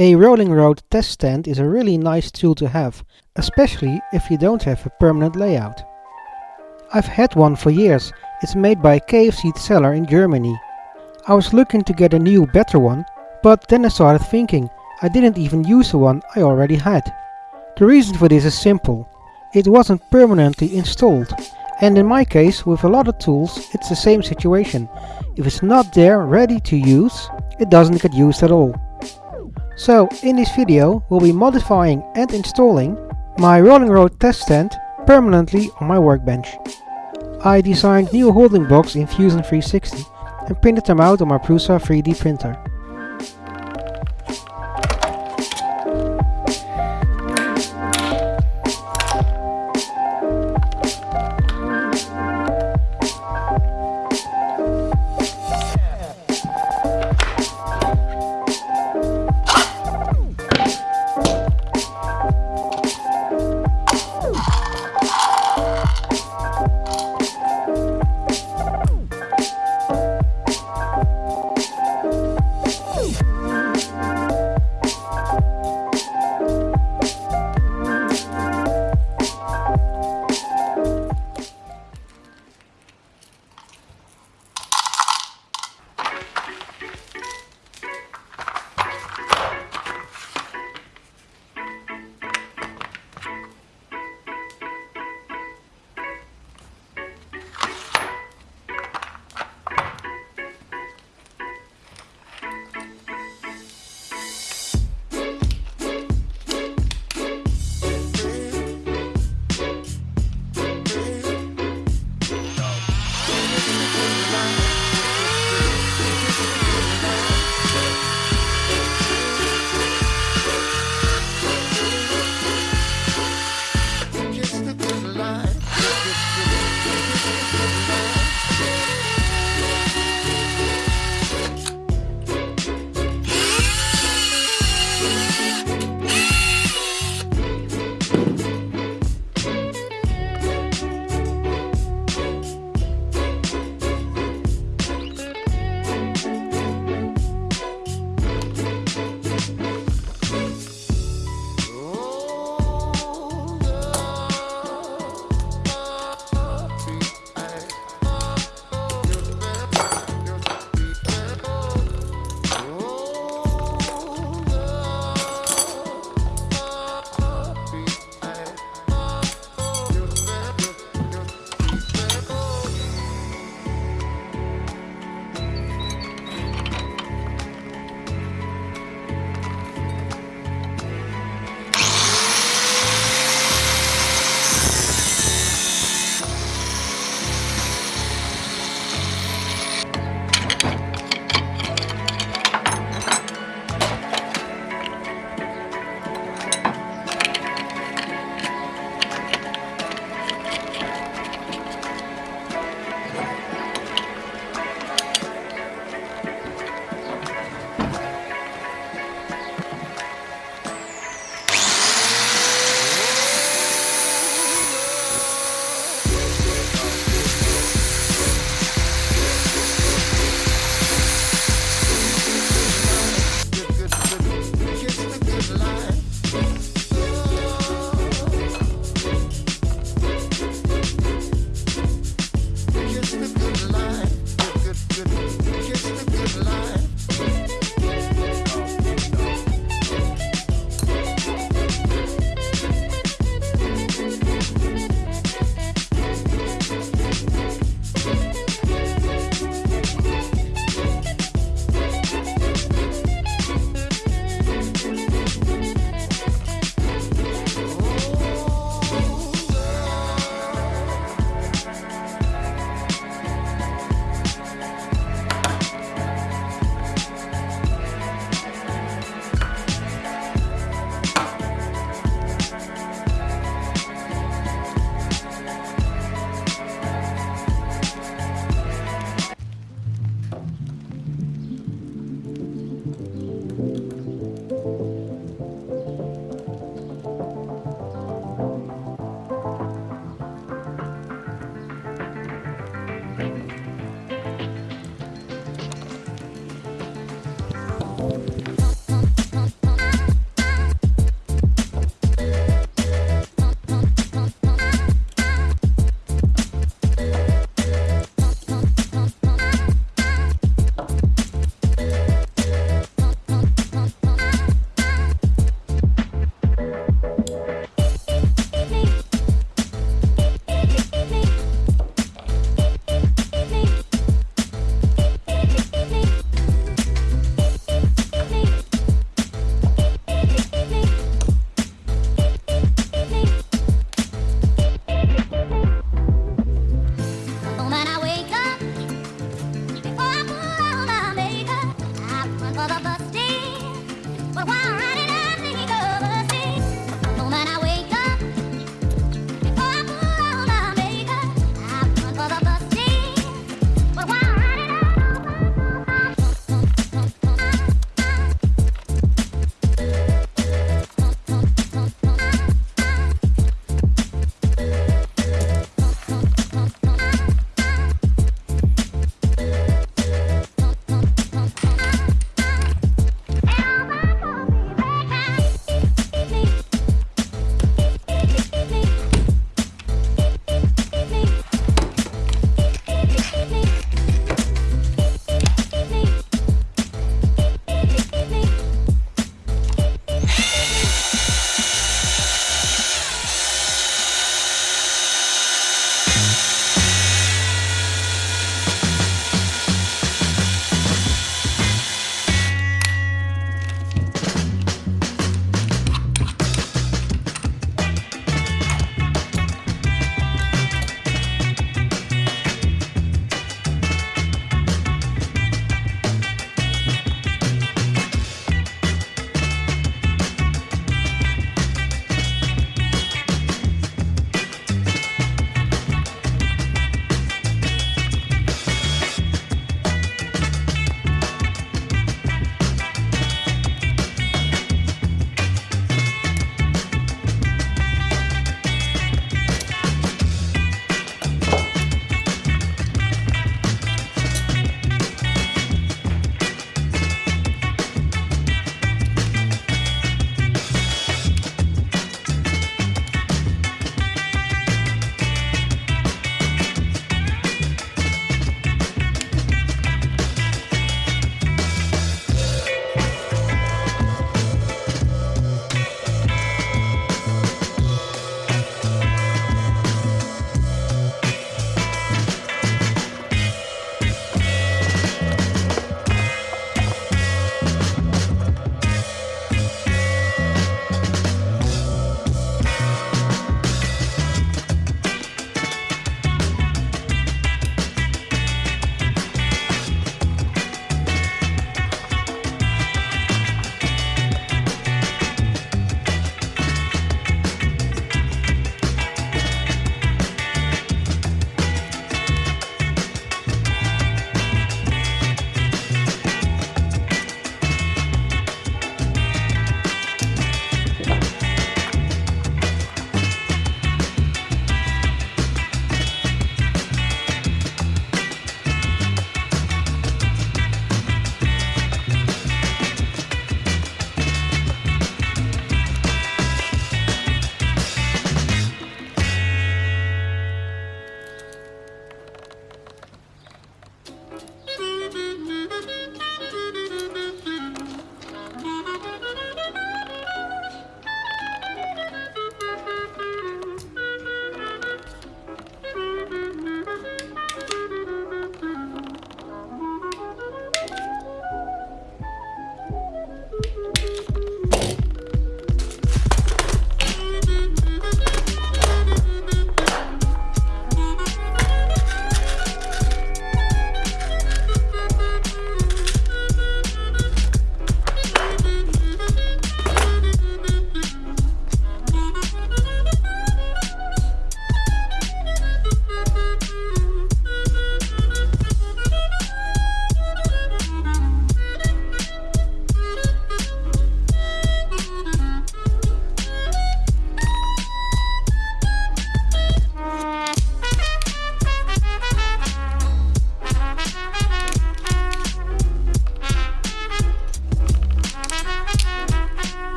A rolling road test stand is a really nice tool to have, especially if you don't have a permanent layout. I've had one for years, it's made by a KFC Seller in Germany. I was looking to get a new better one, but then I started thinking, I didn't even use the one I already had. The reason for this is simple. It wasn't permanently installed. And in my case, with a lot of tools, it's the same situation. If it's not there ready to use, it doesn't get used at all. So in this video we'll be modifying and installing my rolling road test stand permanently on my workbench. I designed new holding blocks in Fusion 360 and printed them out on my Prusa 3D printer.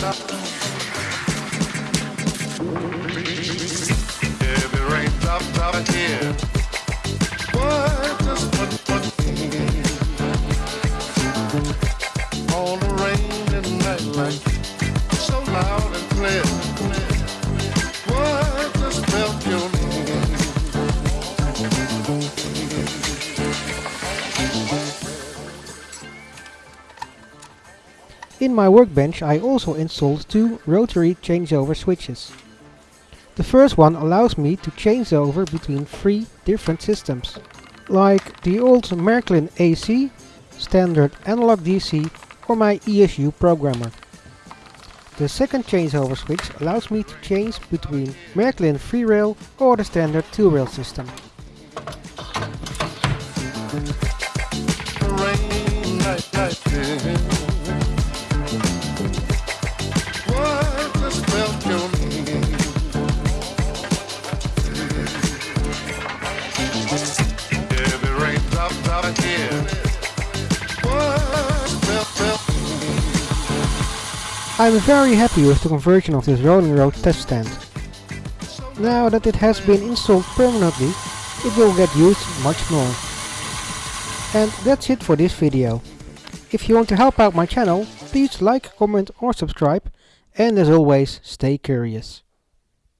Música In my workbench I also installed two rotary changeover switches. The first one allows me to change over between three different systems, like the old Märklin AC, standard analog DC or my ESU programmer. The second changeover switch allows me to change between Märklin 3-rail or the standard 2-rail system. I'm very happy with the conversion of this rolling road test stand. Now that it has been installed permanently, it will get used much more. And that's it for this video. If you want to help out my channel, please like, comment or subscribe. And as always, stay curious.